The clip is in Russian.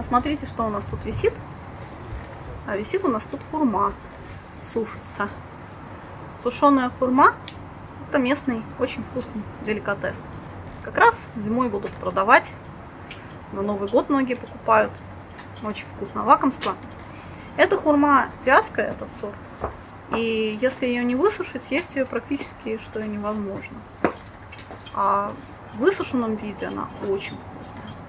Посмотрите, что у нас тут висит. А висит у нас тут хурма. Сушится. Сушеная хурма – это местный, очень вкусный деликатес. Как раз зимой будут продавать. На Новый год многие покупают. Очень вкусное лакомство. Эта хурма вязкая, этот сорт. И если ее не высушить, есть ее практически что и невозможно. А в высушенном виде она очень вкусная.